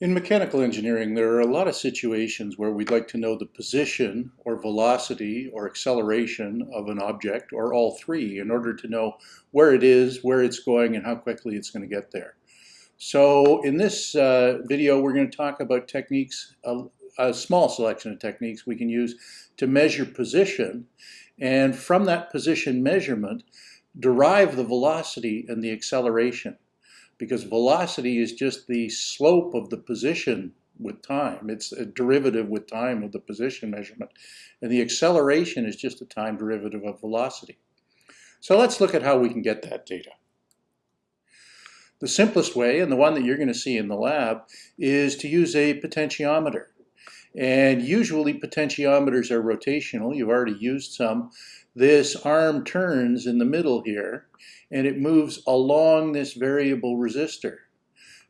In mechanical engineering, there are a lot of situations where we'd like to know the position or velocity or acceleration of an object or all three in order to know where it is, where it's going, and how quickly it's going to get there. So in this uh, video, we're going to talk about techniques, a, a small selection of techniques we can use to measure position and from that position measurement, derive the velocity and the acceleration because velocity is just the slope of the position with time. It's a derivative with time of the position measurement. And the acceleration is just a time derivative of velocity. So let's look at how we can get that data. The simplest way, and the one that you're going to see in the lab, is to use a potentiometer. And usually potentiometers are rotational. You've already used some. This arm turns in the middle here, and it moves along this variable resistor.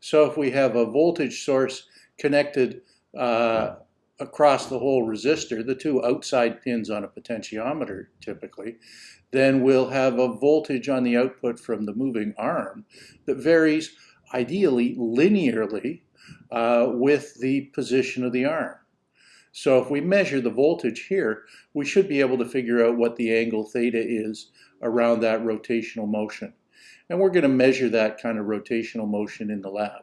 So if we have a voltage source connected uh, across the whole resistor, the two outside pins on a potentiometer typically, then we'll have a voltage on the output from the moving arm that varies ideally linearly uh, with the position of the arm. So if we measure the voltage here, we should be able to figure out what the angle theta is around that rotational motion. And we're going to measure that kind of rotational motion in the lab.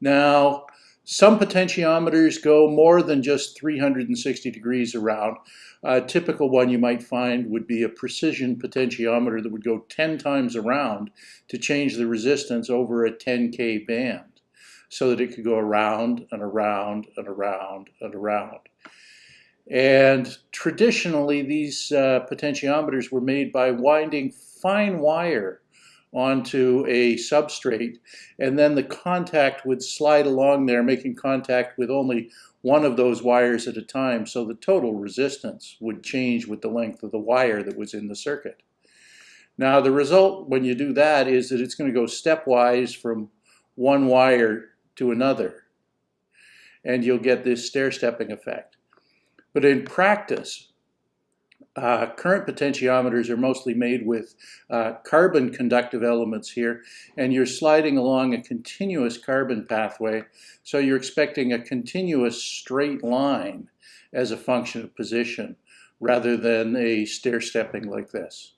Now, some potentiometers go more than just 360 degrees around. A typical one you might find would be a precision potentiometer that would go 10 times around to change the resistance over a 10K band so that it could go around and around and around and around. And traditionally, these uh, potentiometers were made by winding fine wire onto a substrate, and then the contact would slide along there, making contact with only one of those wires at a time, so the total resistance would change with the length of the wire that was in the circuit. Now, the result when you do that is that it's going to go stepwise from one wire to another, and you'll get this stair-stepping effect. But in practice, uh, current potentiometers are mostly made with uh, carbon conductive elements here, and you're sliding along a continuous carbon pathway, so you're expecting a continuous straight line as a function of position, rather than a stair-stepping like this.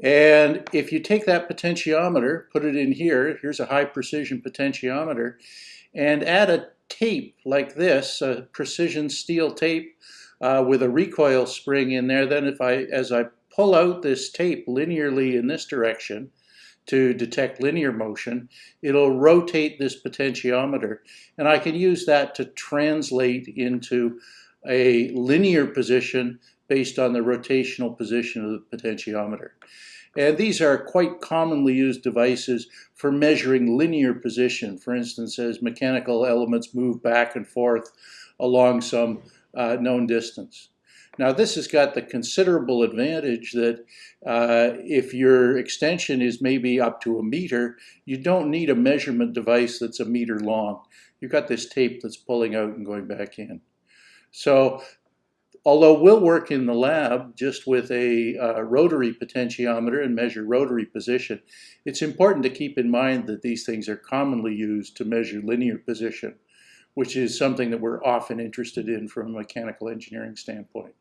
And if you take that potentiometer, put it in here, here's a high precision potentiometer, and add a tape like this, a precision steel tape uh, with a recoil spring in there. Then if I, as I pull out this tape linearly in this direction to detect linear motion, it'll rotate this potentiometer. And I can use that to translate into a linear position based on the rotational position of the potentiometer. And these are quite commonly used devices for measuring linear position. For instance, as mechanical elements move back and forth along some uh, known distance. Now this has got the considerable advantage that uh, if your extension is maybe up to a meter, you don't need a measurement device that's a meter long. You've got this tape that's pulling out and going back in. So Although we'll work in the lab just with a uh, rotary potentiometer and measure rotary position, it's important to keep in mind that these things are commonly used to measure linear position, which is something that we're often interested in from a mechanical engineering standpoint.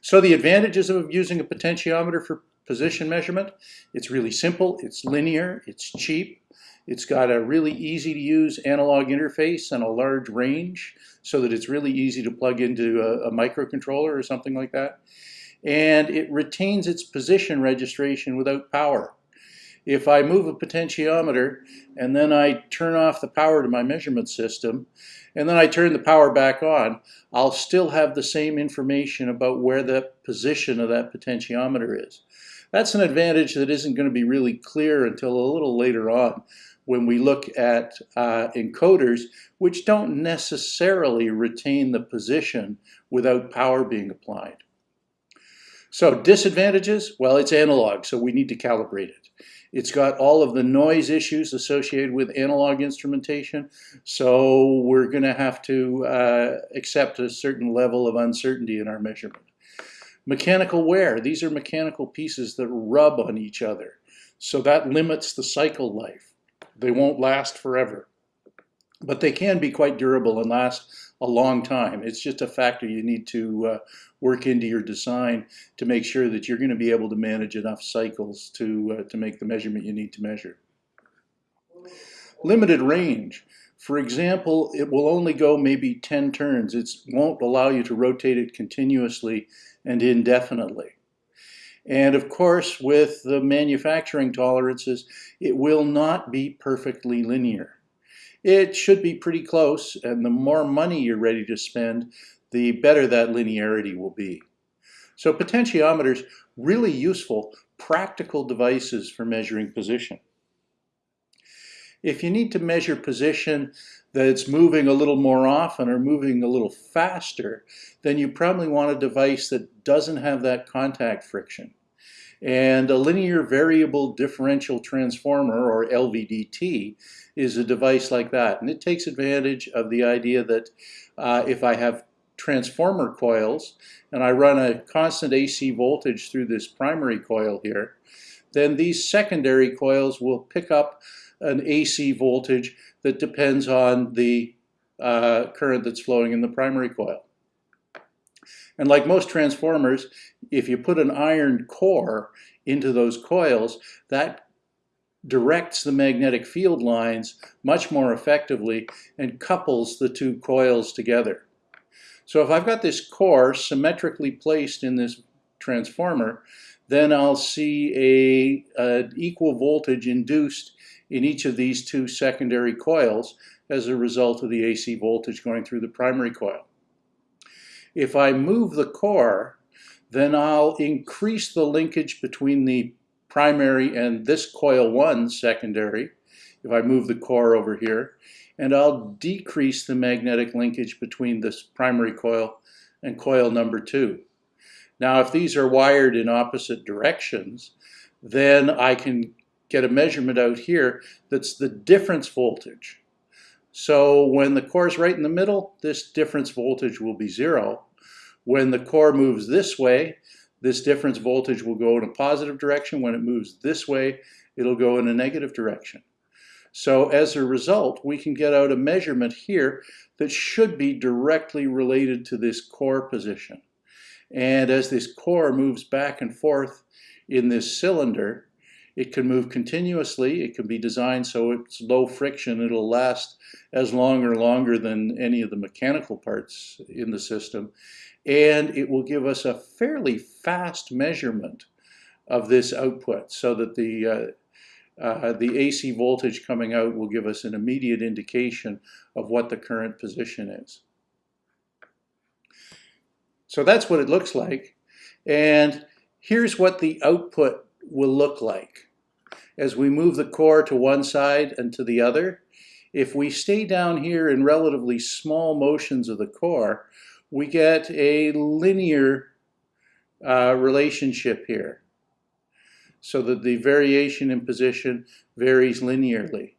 So the advantages of using a potentiometer for position measurement, it's really simple, it's linear, it's cheap, it's got a really easy to use analog interface and a large range so that it's really easy to plug into a, a microcontroller or something like that. And it retains its position registration without power. If I move a potentiometer and then I turn off the power to my measurement system and then I turn the power back on, I'll still have the same information about where the position of that potentiometer is. That's an advantage that isn't going to be really clear until a little later on when we look at uh, encoders, which don't necessarily retain the position without power being applied. So disadvantages, well, it's analog, so we need to calibrate it. It's got all of the noise issues associated with analog instrumentation, so we're going to have to uh, accept a certain level of uncertainty in our measurement. Mechanical wear, these are mechanical pieces that rub on each other. So that limits the cycle life. They won't last forever. But they can be quite durable and last a long time. It's just a factor you need to uh, work into your design to make sure that you're going to be able to manage enough cycles to, uh, to make the measurement you need to measure. Limited range. For example, it will only go maybe 10 turns. It won't allow you to rotate it continuously and indefinitely. And of course, with the manufacturing tolerances, it will not be perfectly linear. It should be pretty close, and the more money you're ready to spend, the better that linearity will be. So potentiometers, really useful, practical devices for measuring position. If you need to measure position that's moving a little more often or moving a little faster, then you probably want a device that doesn't have that contact friction. And a linear variable differential transformer, or LVDT, is a device like that. And it takes advantage of the idea that uh, if I have transformer coils and I run a constant AC voltage through this primary coil here, then these secondary coils will pick up an AC voltage that depends on the uh, current that's flowing in the primary coil. And like most transformers, if you put an iron core into those coils, that directs the magnetic field lines much more effectively and couples the two coils together. So if I've got this core symmetrically placed in this transformer, then I'll see a, a equal voltage induced in each of these two secondary coils as a result of the AC voltage going through the primary coil. If I move the core, then I'll increase the linkage between the primary and this coil 1 secondary, if I move the core over here, and I'll decrease the magnetic linkage between this primary coil and coil number 2. Now if these are wired in opposite directions, then I can get a measurement out here that's the difference voltage. So when the core is right in the middle, this difference voltage will be zero. When the core moves this way, this difference voltage will go in a positive direction. When it moves this way, it'll go in a negative direction. So as a result, we can get out a measurement here that should be directly related to this core position. And as this core moves back and forth in this cylinder, it can move continuously. It can be designed so it's low friction. It'll last as long or longer than any of the mechanical parts in the system. And it will give us a fairly fast measurement of this output so that the uh, uh, the AC voltage coming out will give us an immediate indication of what the current position is. So that's what it looks like. And here's what the output will look like. As we move the core to one side and to the other, if we stay down here in relatively small motions of the core, we get a linear uh, relationship here so that the variation in position varies linearly.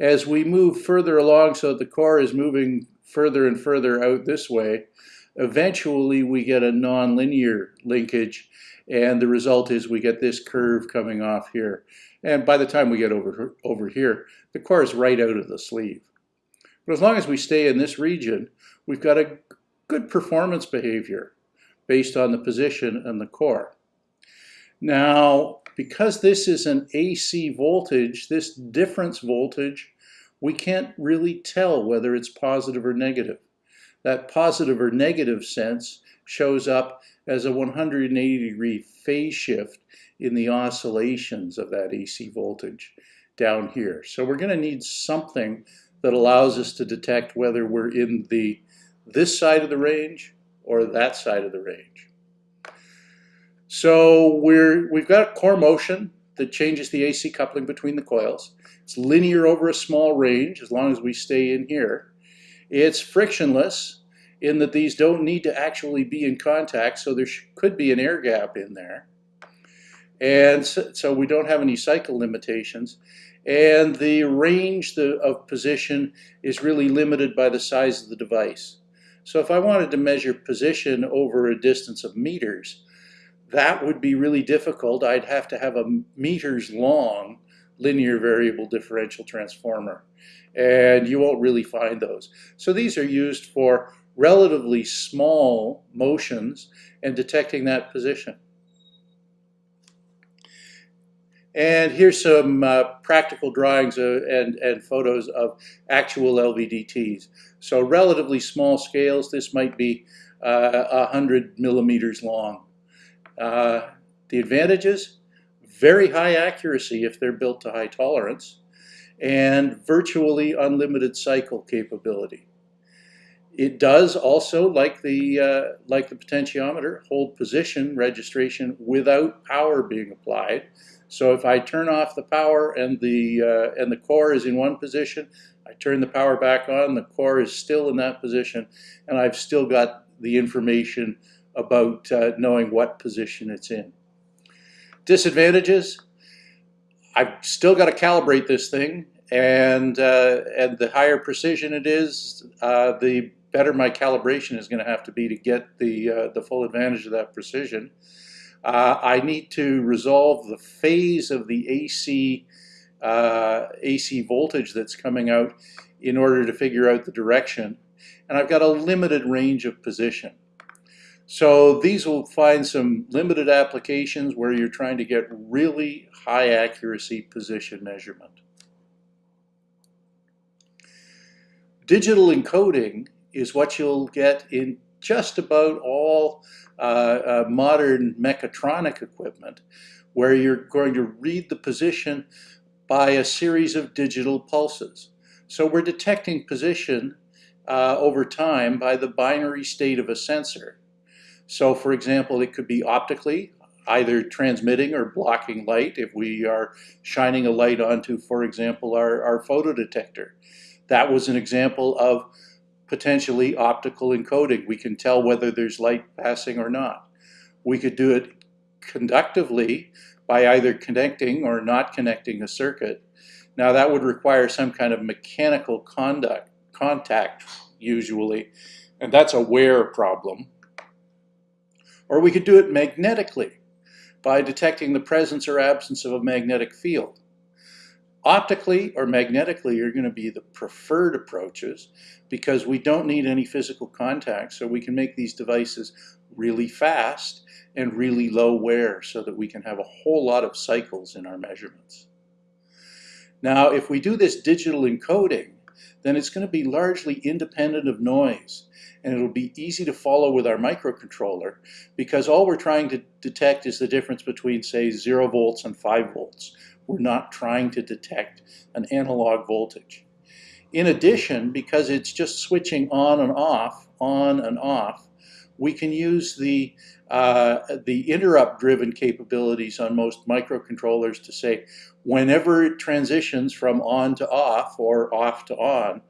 As we move further along so the core is moving further and further out this way, eventually we get a nonlinear linkage and the result is we get this curve coming off here. And by the time we get over, over here, the core is right out of the sleeve. But as long as we stay in this region, we've got a good performance behavior based on the position and the core. Now, because this is an AC voltage, this difference voltage, we can't really tell whether it's positive or negative. That positive or negative sense shows up as a 180 degree phase shift in the oscillations of that AC voltage down here. So we're going to need something that allows us to detect whether we're in the this side of the range or that side of the range. So we're, we've got core motion that changes the AC coupling between the coils. It's linear over a small range as long as we stay in here. It's frictionless in that these don't need to actually be in contact, so there could be an air gap in there. And so, so we don't have any cycle limitations. And the range the, of position is really limited by the size of the device. So if I wanted to measure position over a distance of meters, that would be really difficult. I'd have to have a meters long linear variable differential transformer. And you won't really find those. So these are used for relatively small motions and detecting that position. And here's some uh, practical drawings uh, and, and photos of actual LVDTs. So relatively small scales, this might be uh, 100 millimeters long. Uh, the advantages, very high accuracy if they're built to high tolerance, and virtually unlimited cycle capability. It does also, like the, uh, like the potentiometer, hold position registration without power being applied. So if I turn off the power and the, uh, and the core is in one position, I turn the power back on, the core is still in that position, and I've still got the information about uh, knowing what position it's in. Disadvantages, I've still got to calibrate this thing, and, uh, and the higher precision it is, uh, the better my calibration is going to have to be to get the, uh, the full advantage of that precision. Uh, I need to resolve the phase of the AC, uh, AC voltage that's coming out in order to figure out the direction. And I've got a limited range of position. So these will find some limited applications where you're trying to get really high accuracy position measurement. Digital encoding is what you'll get in just about all uh, uh, modern mechatronic equipment where you're going to read the position by a series of digital pulses. So we're detecting position uh, over time by the binary state of a sensor. So for example, it could be optically, either transmitting or blocking light if we are shining a light onto, for example, our, our photodetector. That was an example of potentially optical encoding. We can tell whether there's light passing or not. We could do it conductively by either connecting or not connecting a circuit. Now that would require some kind of mechanical conduct, contact usually, and that's a wear problem. Or we could do it magnetically by detecting the presence or absence of a magnetic field. Optically or magnetically are going to be the preferred approaches because we don't need any physical contact so we can make these devices really fast and really low wear so that we can have a whole lot of cycles in our measurements. Now if we do this digital encoding then it's going to be largely independent of noise and it'll be easy to follow with our microcontroller because all we're trying to detect is the difference between say 0 volts and 5 volts we're not trying to detect an analog voltage. In addition, because it's just switching on and off, on and off, we can use the, uh, the interrupt-driven capabilities on most microcontrollers to say, whenever it transitions from on to off or off to on,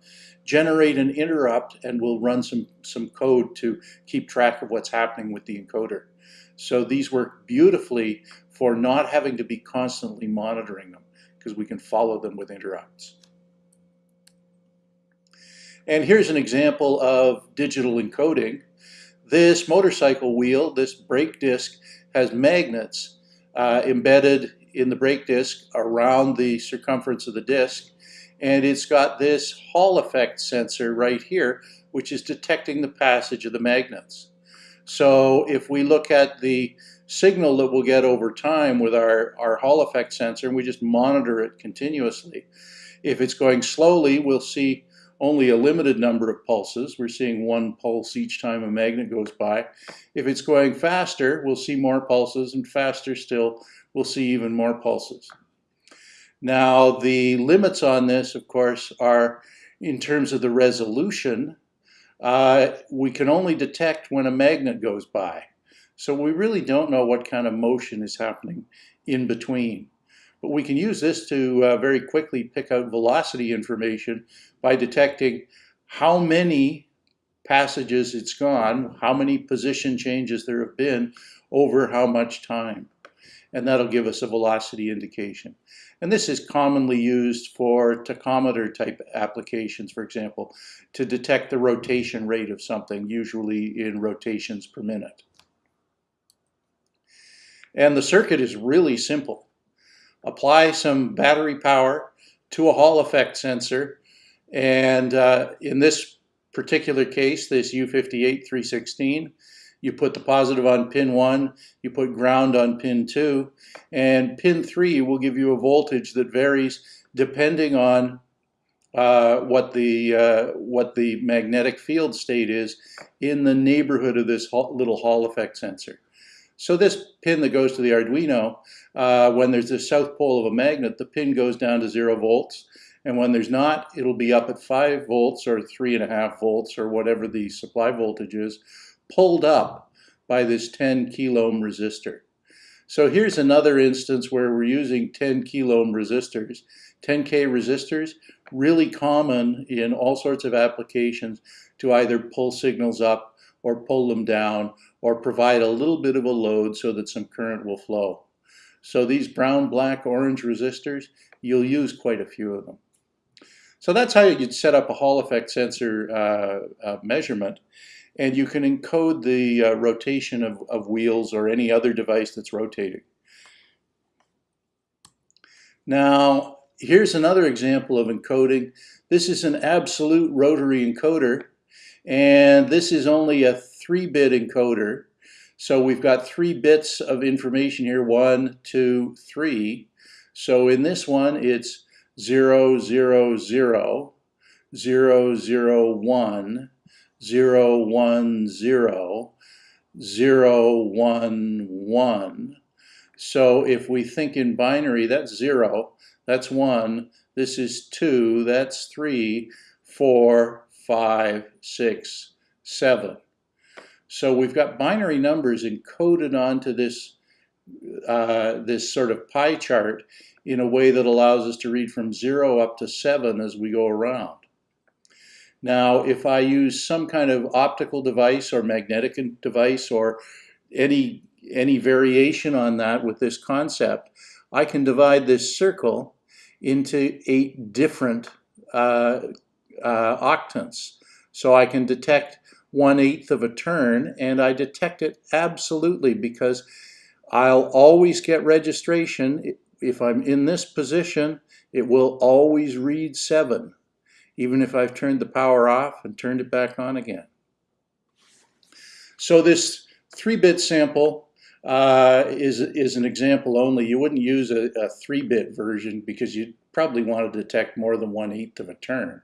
generate an interrupt and we'll run some, some code to keep track of what's happening with the encoder. So these work beautifully for not having to be constantly monitoring them because we can follow them with interrupts. And here's an example of digital encoding. This motorcycle wheel, this brake disc, has magnets uh, embedded in the brake disc around the circumference of the disc. And it's got this Hall effect sensor right here, which is detecting the passage of the magnets. So if we look at the signal that we'll get over time with our, our Hall effect sensor, and we just monitor it continuously, if it's going slowly, we'll see only a limited number of pulses. We're seeing one pulse each time a magnet goes by. If it's going faster, we'll see more pulses, and faster still, we'll see even more pulses. Now, the limits on this, of course, are in terms of the resolution uh, we can only detect when a magnet goes by. So we really don't know what kind of motion is happening in between. But we can use this to uh, very quickly pick out velocity information by detecting how many passages it's gone, how many position changes there have been over how much time. And that'll give us a velocity indication. And this is commonly used for tachometer type applications, for example, to detect the rotation rate of something, usually in rotations per minute. And the circuit is really simple. Apply some battery power to a Hall effect sensor. And uh, in this particular case, this U58-316, you put the positive on pin 1, you put ground on pin 2, and pin 3 will give you a voltage that varies depending on uh, what the uh, what the magnetic field state is in the neighborhood of this little Hall effect sensor. So this pin that goes to the Arduino, uh, when there's the south pole of a magnet, the pin goes down to zero volts. And when there's not, it'll be up at five volts or three and a half volts or whatever the supply voltage is, pulled up by this 10 kilo ohm resistor. So here's another instance where we're using 10 kilo ohm resistors. 10K resistors, really common in all sorts of applications to either pull signals up or pull them down or provide a little bit of a load so that some current will flow. So these brown, black, orange resistors, you'll use quite a few of them. So that's how you'd set up a Hall effect sensor uh, uh, measurement. And you can encode the uh, rotation of, of wheels or any other device that's rotating. Now, here's another example of encoding. This is an absolute rotary encoder, and this is only a 3-bit encoder. So we've got three bits of information here, one, two, three. So in this one, it's 0, 0, 0, 0, 0, 1, 0, 1, 0, 0, 1, 1. So if we think in binary, that's 0, that's 1, this is 2, that's 3, 4, 5, 6, 7. So we've got binary numbers encoded onto this, uh, this sort of pie chart in a way that allows us to read from 0 up to 7 as we go around. Now, if I use some kind of optical device or magnetic device or any, any variation on that with this concept, I can divide this circle into eight different uh, uh, octants. So I can detect one-eighth of a turn, and I detect it absolutely because I'll always get registration. If I'm in this position, it will always read 7, even if I've turned the power off and turned it back on again. So this 3-bit sample uh, is, is an example only. You wouldn't use a, a 3-bit version because you'd probably want to detect more than one-eighth of a turn.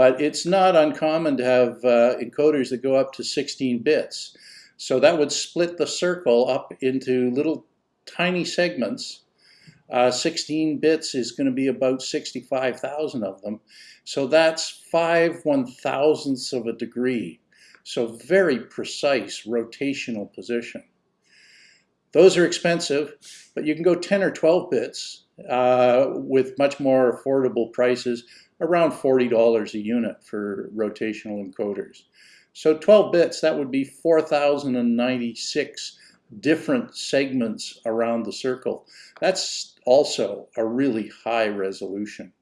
But it's not uncommon to have uh, encoders that go up to 16 bits. So that would split the circle up into little tiny segments. Uh, 16 bits is going to be about 65,000 of them. So that's 5 one thousandths of a degree. So very precise rotational position. Those are expensive, but you can go 10 or 12 bits uh, with much more affordable prices around $40 a unit for rotational encoders. So 12 bits, that would be 4,096 different segments around the circle. That's also a really high resolution.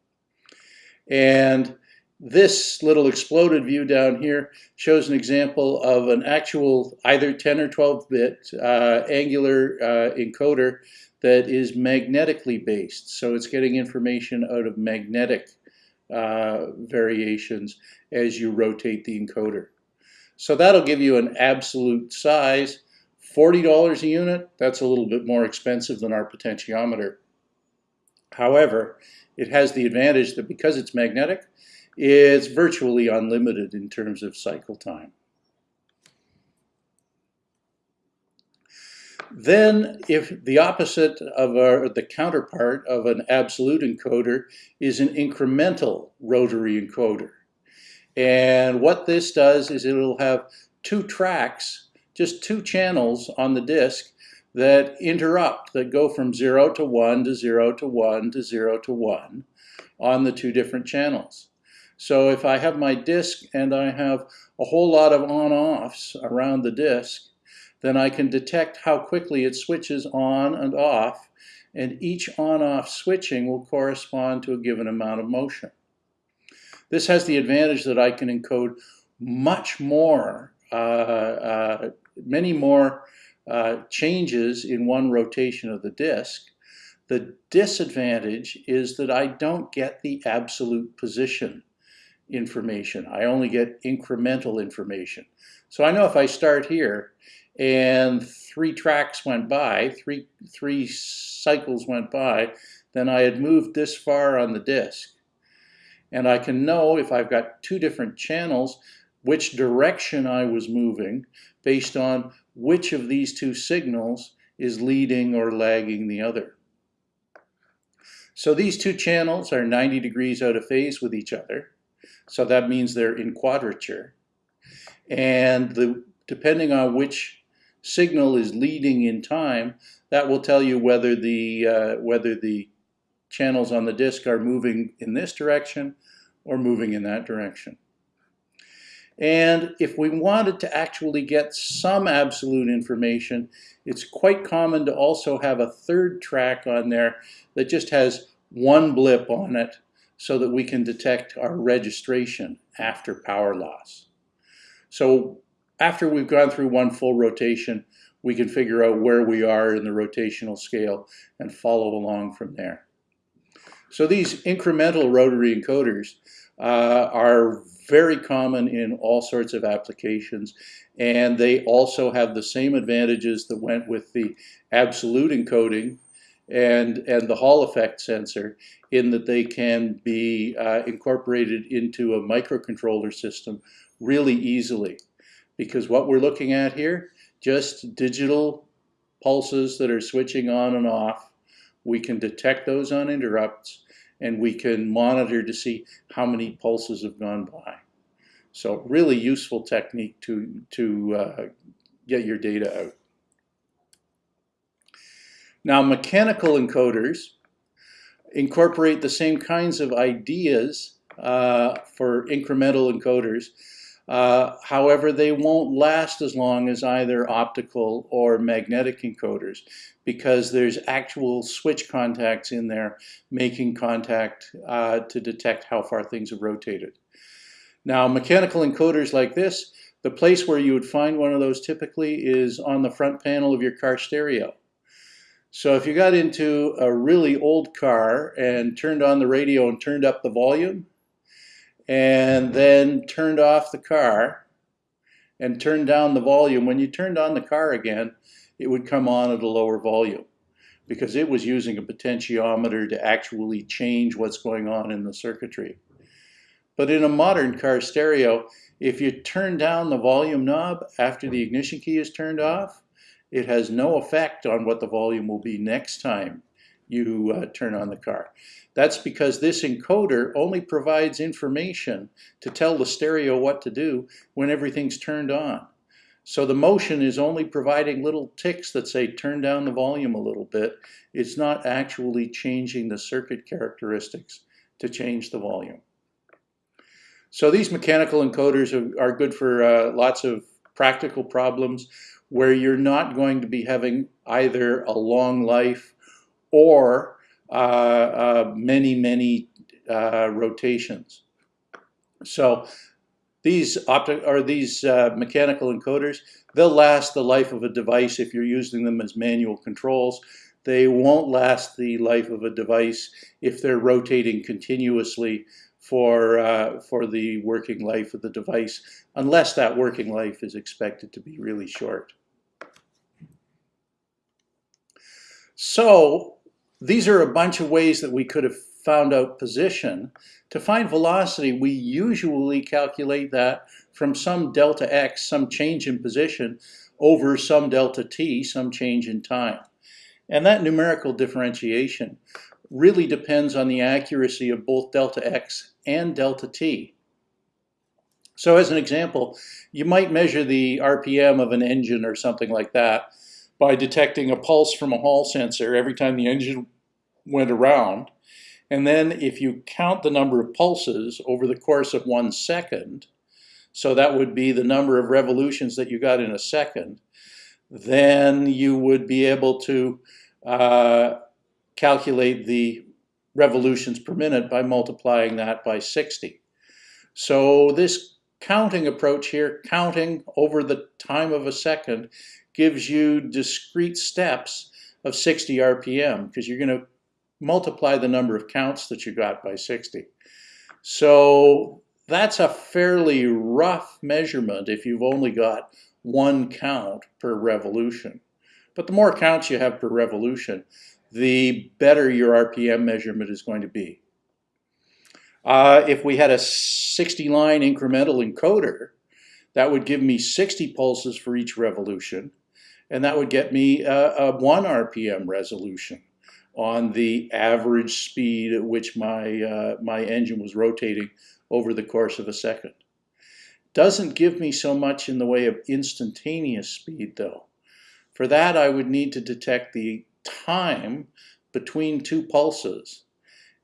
And this little exploded view down here shows an example of an actual either 10 or 12 bit uh, angular uh, encoder that is magnetically based. So it's getting information out of magnetic uh, variations as you rotate the encoder. So that'll give you an absolute size. $40 a unit, that's a little bit more expensive than our potentiometer. However, it has the advantage that because it's magnetic, it's virtually unlimited in terms of cycle time. Then if the opposite of our, the counterpart of an absolute encoder is an incremental rotary encoder. And what this does is it'll have two tracks, just two channels on the disk that interrupt, that go from 0 to 1 to 0 to 1 to 0 to 1 on the two different channels. So if I have my disk and I have a whole lot of on-offs around the disk, then I can detect how quickly it switches on and off, and each on-off switching will correspond to a given amount of motion. This has the advantage that I can encode much more, uh, uh, many more uh, changes in one rotation of the disk. The disadvantage is that I don't get the absolute position information. I only get incremental information. So I know if I start here and three tracks went by, three, three cycles went by, then I had moved this far on the disk. And I can know if I've got two different channels, which direction I was moving based on which of these two signals is leading or lagging the other. So these two channels are 90 degrees out of phase with each other. So that means they're in quadrature. And the, depending on which signal is leading in time, that will tell you whether the, uh, whether the channels on the disk are moving in this direction or moving in that direction. And if we wanted to actually get some absolute information, it's quite common to also have a third track on there that just has one blip on it so that we can detect our registration after power loss. So after we've gone through one full rotation, we can figure out where we are in the rotational scale and follow along from there. So these incremental rotary encoders uh, are very common in all sorts of applications and they also have the same advantages that went with the absolute encoding and, and the Hall effect sensor in that they can be uh, incorporated into a microcontroller system really easily. Because what we're looking at here, just digital pulses that are switching on and off. We can detect those on interrupts and we can monitor to see how many pulses have gone by. So really useful technique to, to uh, get your data out. Now mechanical encoders incorporate the same kinds of ideas uh, for incremental encoders. Uh, however, they won't last as long as either optical or magnetic encoders because there's actual switch contacts in there making contact uh, to detect how far things have rotated. Now, mechanical encoders like this, the place where you would find one of those typically is on the front panel of your car stereo. So if you got into a really old car and turned on the radio and turned up the volume, and then turned off the car and turned down the volume, when you turned on the car again, it would come on at a lower volume because it was using a potentiometer to actually change what's going on in the circuitry. But in a modern car stereo, if you turn down the volume knob after the ignition key is turned off, it has no effect on what the volume will be next time you uh, turn on the car. That's because this encoder only provides information to tell the stereo what to do when everything's turned on. So the motion is only providing little ticks that say turn down the volume a little bit. It's not actually changing the circuit characteristics to change the volume. So these mechanical encoders are, good for uh, lots of practical problems where you're not going to be having either a long life or uh, uh, many, many uh, rotations. So these optic or these uh, mechanical encoders, they'll last the life of a device if you're using them as manual controls. They won't last the life of a device if they're rotating continuously for, uh, for the working life of the device, unless that working life is expected to be really short. So these are a bunch of ways that we could have found out position. To find velocity, we usually calculate that from some delta x, some change in position, over some delta t, some change in time. And that numerical differentiation really depends on the accuracy of both delta x and delta t. So as an example, you might measure the RPM of an engine or something like that, by detecting a pulse from a Hall sensor every time the engine went around. And then if you count the number of pulses over the course of one second, so that would be the number of revolutions that you got in a second, then you would be able to uh, calculate the revolutions per minute by multiplying that by 60. So this counting approach here, counting over the time of a second, gives you discrete steps of 60 RPM because you're going to multiply the number of counts that you got by 60. So that's a fairly rough measurement if you've only got one count per revolution. But the more counts you have per revolution, the better your RPM measurement is going to be. Uh, if we had a 60 line incremental encoder, that would give me 60 pulses for each revolution, and that would get me a, a 1 RPM resolution on the average speed at which my, uh, my engine was rotating over the course of a second. Doesn't give me so much in the way of instantaneous speed though. For that I would need to detect the time between two pulses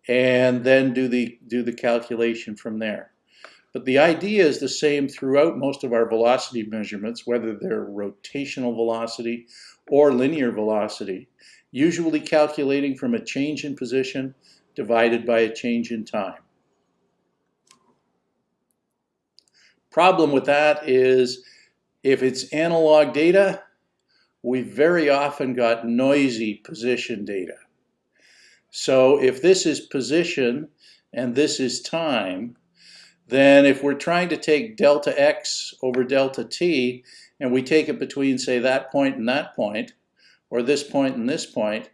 and then do the, do the calculation from there. But the idea is the same throughout most of our velocity measurements, whether they're rotational velocity or linear velocity, usually calculating from a change in position divided by a change in time. Problem with that is if it's analog data, we very often got noisy position data. So if this is position and this is time, then if we're trying to take delta x over delta t, and we take it between, say, that point and that point, or this point and this point,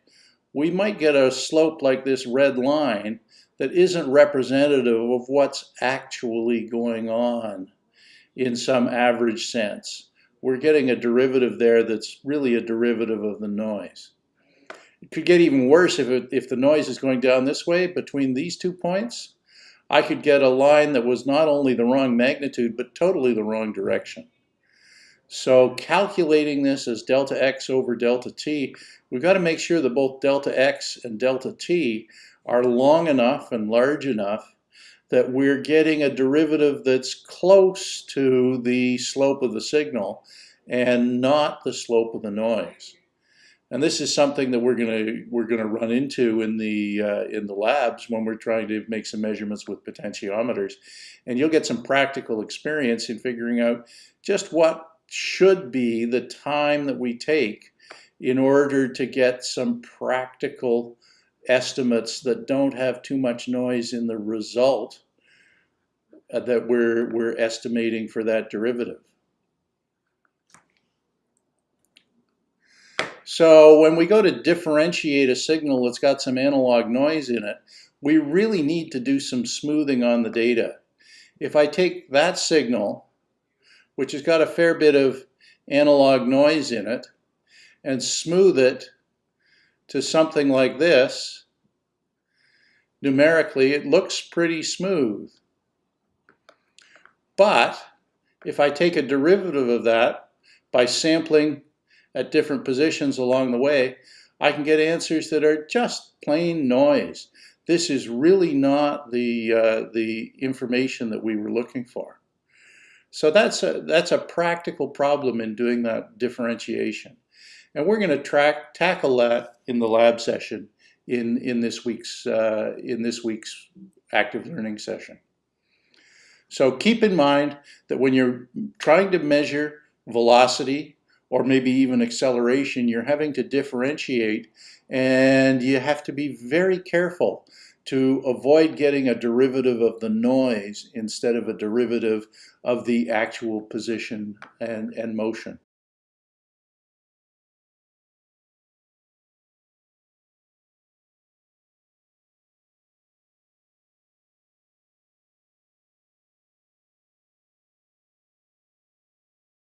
we might get a slope like this red line that isn't representative of what's actually going on in some average sense. We're getting a derivative there that's really a derivative of the noise. It could get even worse if, it, if the noise is going down this way between these two points. I could get a line that was not only the wrong magnitude, but totally the wrong direction. So calculating this as delta x over delta t, we've got to make sure that both delta x and delta t are long enough and large enough that we're getting a derivative that's close to the slope of the signal and not the slope of the noise. And this is something that we're going to we're going to run into in the uh, in the labs when we're trying to make some measurements with potentiometers, and you'll get some practical experience in figuring out just what should be the time that we take in order to get some practical estimates that don't have too much noise in the result uh, that we're, we're estimating for that derivative. So when we go to differentiate a signal that's got some analog noise in it, we really need to do some smoothing on the data. If I take that signal which has got a fair bit of analog noise in it, and smooth it to something like this, numerically it looks pretty smooth. But if I take a derivative of that by sampling at different positions along the way, I can get answers that are just plain noise. This is really not the, uh, the information that we were looking for. So that's a, that's a practical problem in doing that differentiation. And we're going to track, tackle that in the lab session in, in, this week's, uh, in this week's active learning session. So keep in mind that when you're trying to measure velocity or maybe even acceleration, you're having to differentiate and you have to be very careful to avoid getting a derivative of the noise instead of a derivative of the actual position and, and motion.